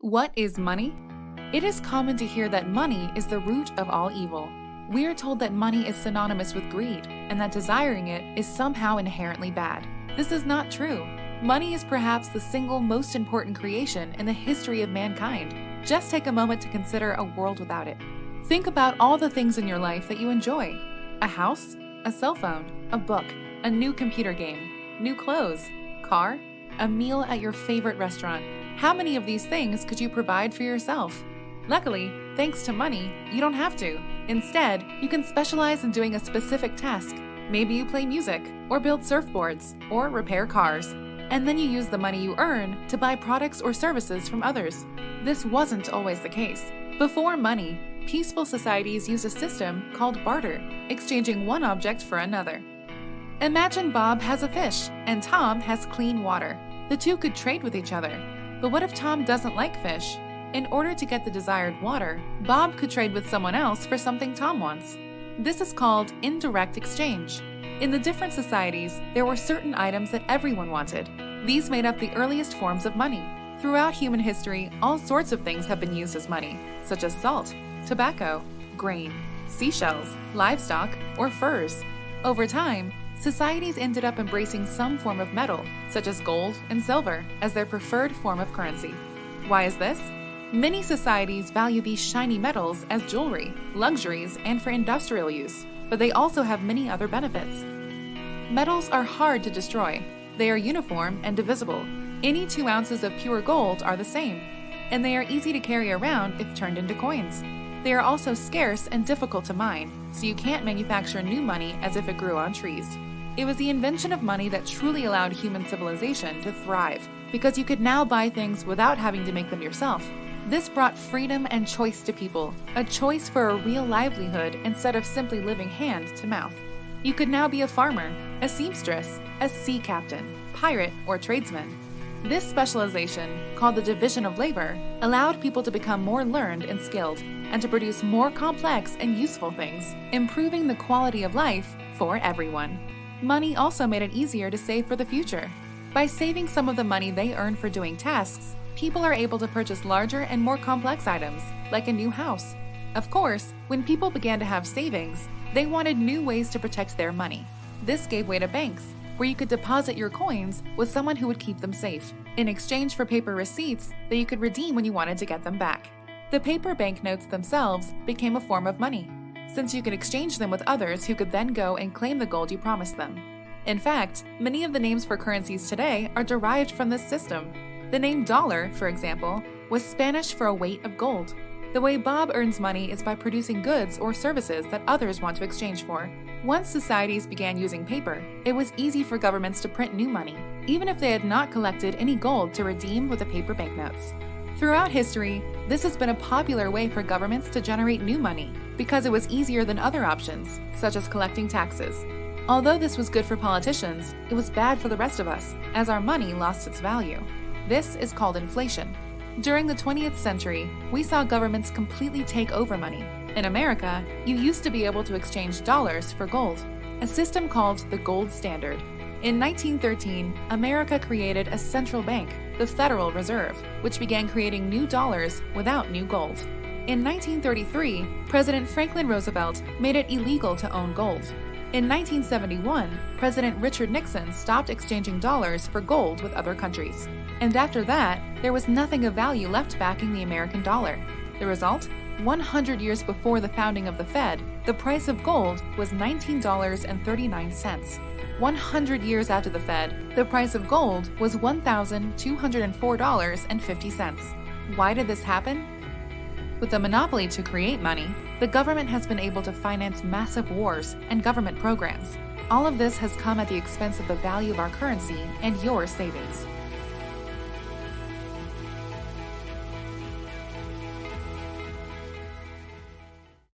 What is money? It is common to hear that money is the root of all evil. We are told that money is synonymous with greed and that desiring it is somehow inherently bad. This is not true. Money is perhaps the single most important creation in the history of mankind. Just take a moment to consider a world without it. Think about all the things in your life that you enjoy a house, a cell phone, a book, a new computer game, new clothes, car, a meal at your favorite restaurant. How many of these things could you provide for yourself? Luckily, thanks to money, you don't have to. Instead, you can specialize in doing a specific task. Maybe you play music, or build surfboards, or repair cars. And then you use the money you earn to buy products or services from others. This wasn't always the case. Before money, peaceful societies used a system called barter, exchanging one object for another. Imagine Bob has a fish and Tom has clean water. The two could trade with each other. But what if Tom doesn't like fish? In order to get the desired water, Bob could trade with someone else for something Tom wants. This is called indirect exchange. In the different societies, there were certain items that everyone wanted. These made up the earliest forms of money. Throughout human history, all sorts of things have been used as money, such as salt, tobacco, grain, seashells, livestock, or furs. Over time, societies ended up embracing some form of metal, such as gold and silver, as their preferred form of currency. Why is this? Many societies value these shiny metals as jewelry, luxuries, and for industrial use, but they also have many other benefits. Metals are hard to destroy. They are uniform and divisible. Any two ounces of pure gold are the same, and they are easy to carry around if turned into coins. They are also scarce and difficult to mine, so you can't manufacture new money as if it grew on trees. It was the invention of money that truly allowed human civilization to thrive, because you could now buy things without having to make them yourself. This brought freedom and choice to people, a choice for a real livelihood instead of simply living hand to mouth. You could now be a farmer, a seamstress, a sea captain, pirate, or tradesman. This specialization, called the division of labor, allowed people to become more learned and skilled, and to produce more complex and useful things, improving the quality of life for everyone. Money also made it easier to save for the future. By saving some of the money they earn for doing tasks, people are able to purchase larger and more complex items, like a new house. Of course, when people began to have savings, they wanted new ways to protect their money. This gave way to banks, where you could deposit your coins with someone who would keep them safe, in exchange for paper receipts that you could redeem when you wanted to get them back. The paper banknotes themselves became a form of money, since you could exchange them with others who could then go and claim the gold you promised them. In fact, many of the names for currencies today are derived from this system. The name dollar, for example, was Spanish for a weight of gold. The way Bob earns money is by producing goods or services that others want to exchange for. Once societies began using paper, it was easy for governments to print new money, even if they had not collected any gold to redeem with the paper banknotes. Throughout history, this has been a popular way for governments to generate new money because it was easier than other options, such as collecting taxes. Although this was good for politicians, it was bad for the rest of us, as our money lost its value. This is called inflation. During the 20th century, we saw governments completely take over money. In America, you used to be able to exchange dollars for gold, a system called the gold standard. In 1913, America created a central bank, the Federal Reserve, which began creating new dollars without new gold. In 1933, President Franklin Roosevelt made it illegal to own gold. In 1971, President Richard Nixon stopped exchanging dollars for gold with other countries. And after that, there was nothing of value left backing the American dollar. The result? 100 years before the founding of the Fed, the price of gold was $19.39. 100 years after the Fed, the price of gold was $1,204.50. Why did this happen? With a monopoly to create money, the government has been able to finance massive wars and government programs. All of this has come at the expense of the value of our currency and your savings.